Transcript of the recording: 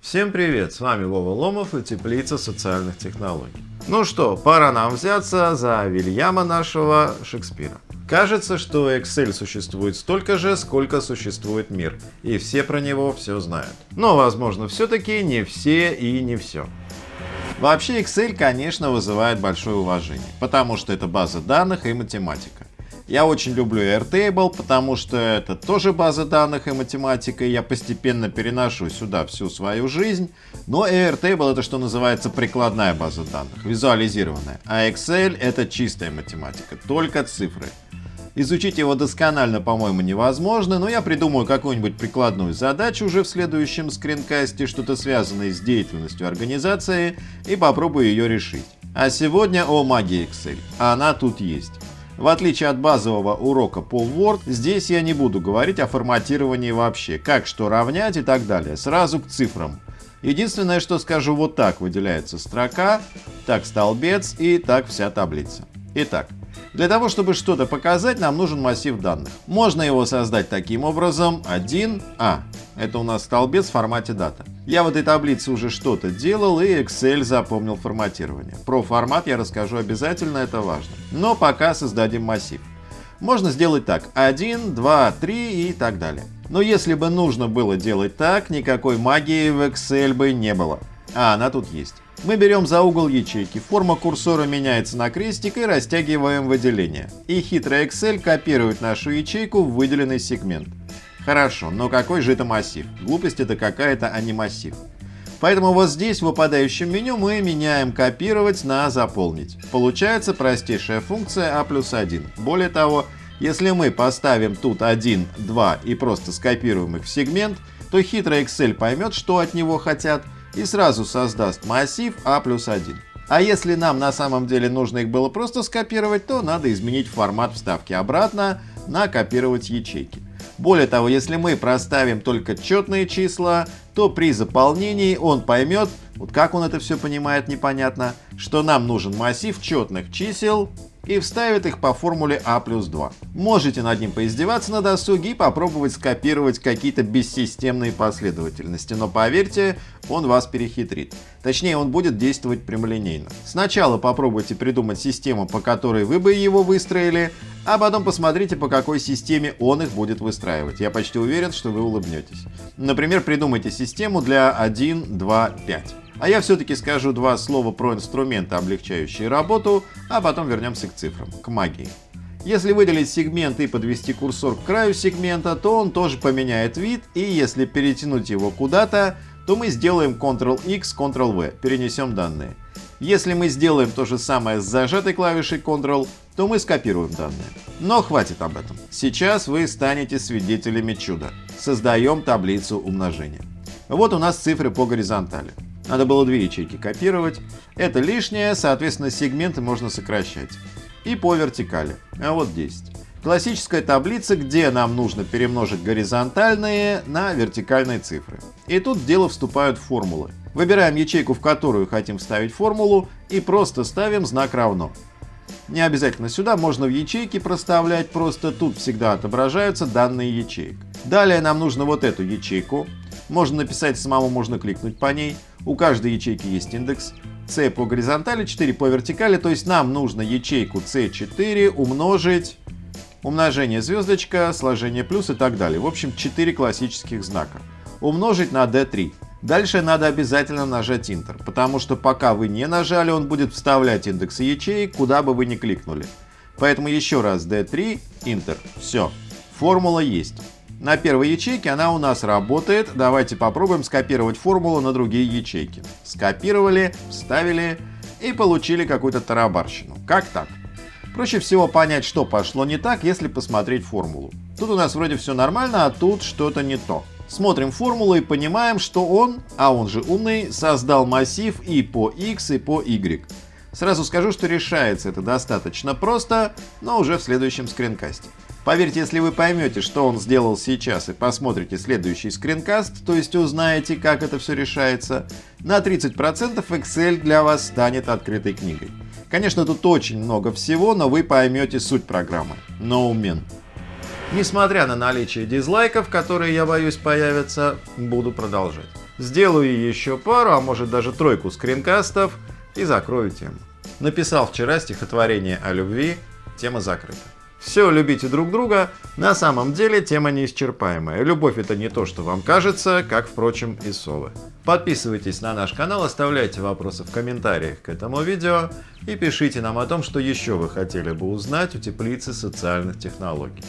Всем привет, с вами Вова Ломов и Теплица социальных технологий. Ну что, пора нам взяться за Вильяма нашего Шекспира. Кажется, что Excel существует столько же, сколько существует мир, и все про него все знают. Но, возможно, все-таки не все и не все. Вообще Excel, конечно, вызывает большое уважение, потому что это база данных и математика. Я очень люблю Airtable, потому что это тоже база данных и математика, и я постепенно переношу сюда всю свою жизнь. Но Airtable это что называется прикладная база данных, визуализированная. А Excel это чистая математика, только цифры. Изучить его досконально, по-моему, невозможно, но я придумаю какую-нибудь прикладную задачу уже в следующем скринкасте, что-то связанное с деятельностью организации, и попробую ее решить. А сегодня о магии Excel. Она тут есть. В отличие от базового урока Word, здесь я не буду говорить о форматировании вообще, как что равнять и так далее, сразу к цифрам. Единственное, что скажу, вот так выделяется строка, так столбец и так вся таблица. Итак, для того, чтобы что-то показать, нам нужен массив данных. Можно его создать таким образом. 1А. Это у нас столбец в формате дата. Я в этой таблице уже что-то делал и Excel запомнил форматирование. Про формат я расскажу обязательно, это важно. Но пока создадим массив. Можно сделать так. 1, 2, 3 и так далее. Но если бы нужно было делать так, никакой магии в Excel бы не было. А она тут есть. Мы берем за угол ячейки, форма курсора меняется на крестик и растягиваем выделение. И хитрый Excel копирует нашу ячейку в выделенный сегмент. Хорошо, но какой же это массив? Глупость это какая-то, а не массив. Поэтому вот здесь в выпадающем меню мы меняем «Копировать» на «Заполнить». Получается простейшая функция А плюс 1. Более того, если мы поставим тут 1, 2 и просто скопируем их в сегмент, то хитрый Excel поймет, что от него хотят, и сразу создаст массив А плюс 1. А если нам на самом деле нужно их было просто скопировать, то надо изменить формат вставки обратно на «Копировать ячейки». Более того, если мы проставим только четные числа, то при заполнении он поймет, вот как он это все понимает, непонятно, что нам нужен массив четных чисел и вставит их по формуле А плюс 2. Можете над ним поиздеваться на досуге и попробовать скопировать какие-то бессистемные последовательности, но поверьте, он вас перехитрит. Точнее, он будет действовать прямолинейно. Сначала попробуйте придумать систему, по которой вы бы его выстроили, а потом посмотрите, по какой системе он их будет выстраивать. Я почти уверен, что вы улыбнетесь. Например, придумайте систему для 1, 2, 5. А я все-таки скажу два слова про инструменты, облегчающие работу, а потом вернемся к цифрам, к магии. Если выделить сегмент и подвести курсор к краю сегмента, то он тоже поменяет вид, и если перетянуть его куда-то, то мы сделаем Ctrl-X, Ctrl-V, перенесем данные. Если мы сделаем то же самое с зажатой клавишей Ctrl, то мы скопируем данные. Но хватит об этом. Сейчас вы станете свидетелями чуда. Создаем таблицу умножения. Вот у нас цифры по горизонтали. Надо было две ячейки копировать. Это лишнее, соответственно, сегменты можно сокращать. И по вертикали. А вот 10. Классическая таблица, где нам нужно перемножить горизонтальные на вертикальные цифры. И тут в дело вступают формулы. Выбираем ячейку, в которую хотим вставить формулу, и просто ставим знак равно. Не обязательно сюда, можно в ячейки проставлять, просто тут всегда отображаются данные ячеек. Далее нам нужно вот эту ячейку. Можно написать самому, можно кликнуть по ней. У каждой ячейки есть индекс. C по горизонтали, 4 по вертикали, то есть нам нужно ячейку C4 умножить, умножение звездочка, сложение плюс и так далее. В общем, 4 классических знака. Умножить на D3. Дальше надо обязательно нажать Enter, потому что пока вы не нажали, он будет вставлять индексы ячеек, куда бы вы ни кликнули. Поэтому еще раз D3, Enter. Все. Формула есть. На первой ячейке она у нас работает. Давайте попробуем скопировать формулу на другие ячейки. Скопировали, вставили и получили какую-то тарабарщину. Как так? Проще всего понять, что пошло не так, если посмотреть формулу. Тут у нас вроде все нормально, а тут что-то не то. Смотрим формулу и понимаем, что он, а он же умный, создал массив и по x, и по y. Сразу скажу, что решается это достаточно просто, но уже в следующем скринкасте. Поверьте, если вы поймете, что он сделал сейчас и посмотрите следующий скринкаст, то есть узнаете, как это все решается, на 30% Excel для вас станет открытой книгой. Конечно, тут очень много всего, но вы поймете суть программы. No Несмотря на наличие дизлайков, которые я боюсь появятся, буду продолжать. Сделаю еще пару, а может даже тройку скринкастов и закрою тему. Написал вчера стихотворение о любви, тема закрыта. Все, любите друг друга, на самом деле тема неисчерпаемая. Любовь это не то, что вам кажется, как, впрочем, и совы. Подписывайтесь на наш канал, оставляйте вопросы в комментариях к этому видео и пишите нам о том, что еще вы хотели бы узнать у теплицы социальных технологий.